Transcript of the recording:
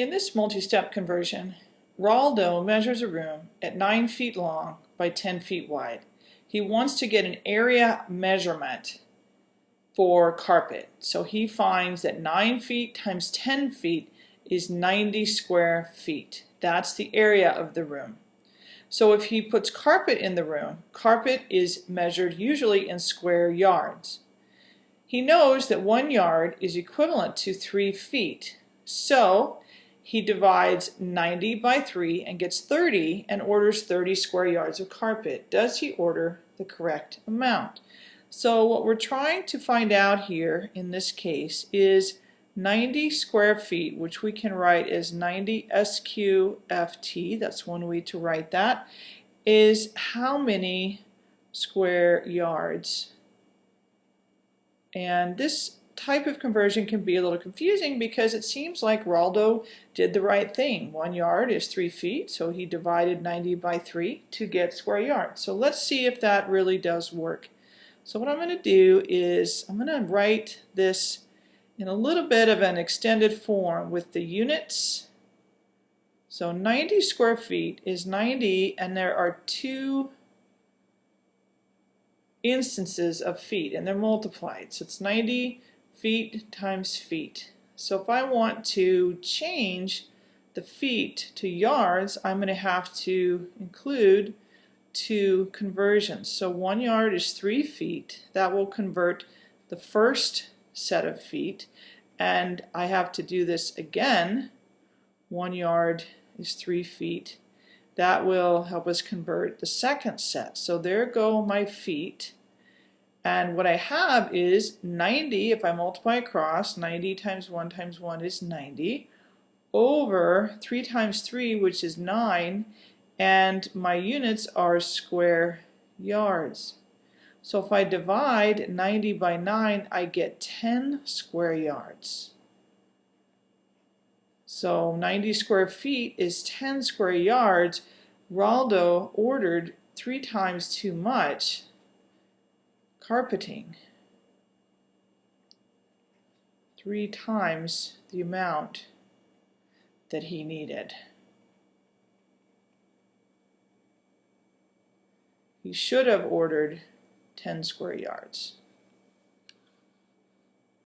In this multi-step conversion, Raldo measures a room at 9 feet long by 10 feet wide. He wants to get an area measurement for carpet. So he finds that 9 feet times 10 feet is 90 square feet. That's the area of the room. So if he puts carpet in the room, carpet is measured usually in square yards. He knows that one yard is equivalent to 3 feet. So he divides 90 by 3 and gets 30 and orders 30 square yards of carpet. Does he order the correct amount? So what we're trying to find out here in this case is 90 square feet, which we can write as 90 SQFT, that's one way to write that, is how many square yards. And this type of conversion can be a little confusing because it seems like Raldo did the right thing. One yard is three feet, so he divided 90 by three to get square yards. So let's see if that really does work. So what I'm going to do is I'm going to write this in a little bit of an extended form with the units. So 90 square feet is 90 and there are two instances of feet and they're multiplied. So it's 90 feet times feet. So if I want to change the feet to yards, I'm going to have to include two conversions. So one yard is three feet. That will convert the first set of feet. And I have to do this again. One yard is three feet. That will help us convert the second set. So there go my feet. And what I have is 90, if I multiply across, 90 times 1 times 1 is 90, over 3 times 3, which is 9, and my units are square yards. So if I divide 90 by 9, I get 10 square yards. So 90 square feet is 10 square yards. Raldo ordered three times too much, carpeting three times the amount that he needed. He should have ordered 10 square yards.